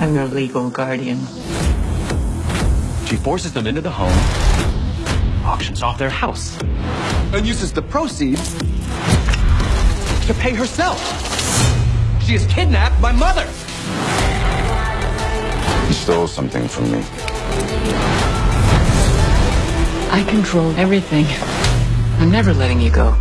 I'm your legal guardian. She forces them into the home, auctions off their house, and uses the proceeds to pay herself. She has kidnapped my mother. You stole something from me. I control everything. I'm never letting you go.